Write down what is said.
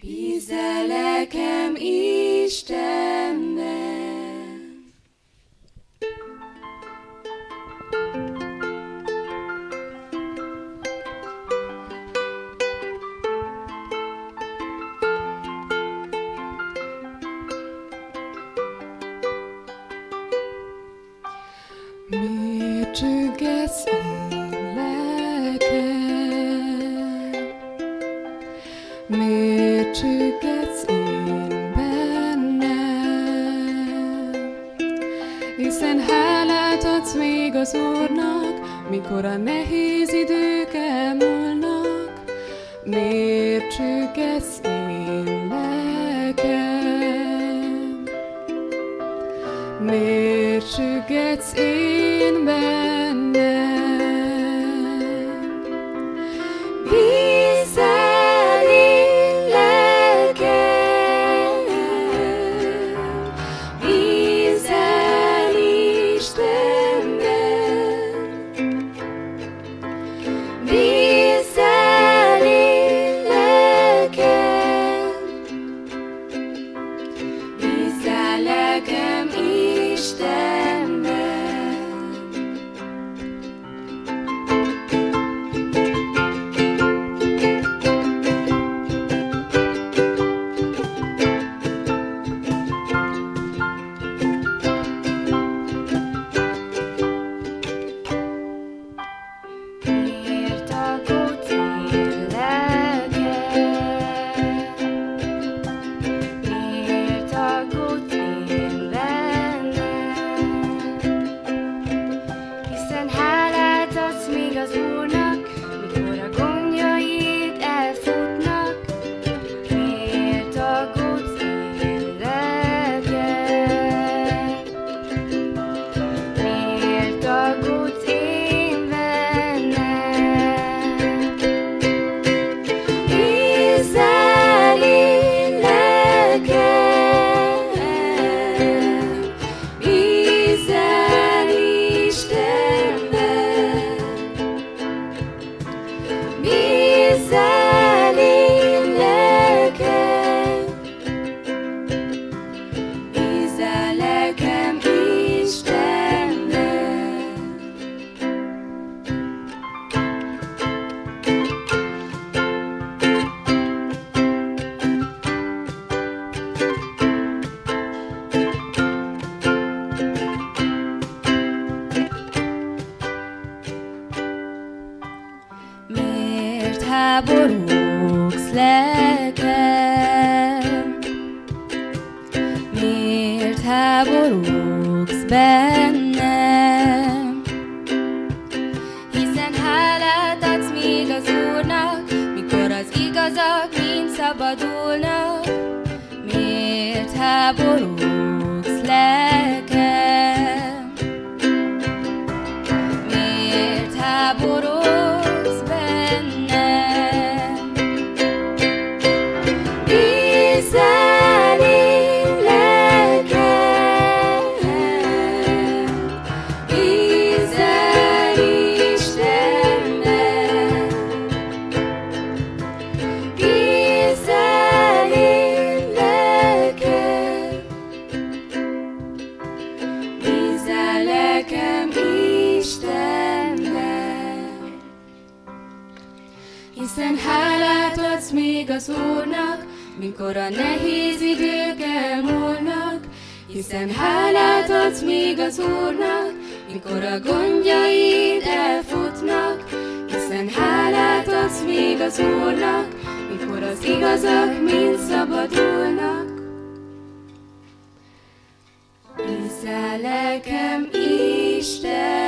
Bízzel nekem Istenben. Csüggetsz én Miért csüggetsz én bennem? Hiszen hálát adsz még az Úrnak, mikor a nehéz idők elmúlnak. Miért csüggetsz én lelkem? Miért sügetsz én bennem? Bízzel lelkem Háborúgsz lelkem? Miért háborúgsz bennem? Hiszen hálát adsz még az Úrnak, mikor az igazak mind szabadulnak. Miért háborúgsz Istenben. Hiszen hálát adsz még az Úrnak, mikor a nehéz idők elmúlnak. Hiszen hálát adsz még az Úrnak, mikor a gondjaid elfutnak. Hiszen hálát adsz még az Úrnak, mikor az igazak mind szabadulnak. Bízzál lelkem Istenben,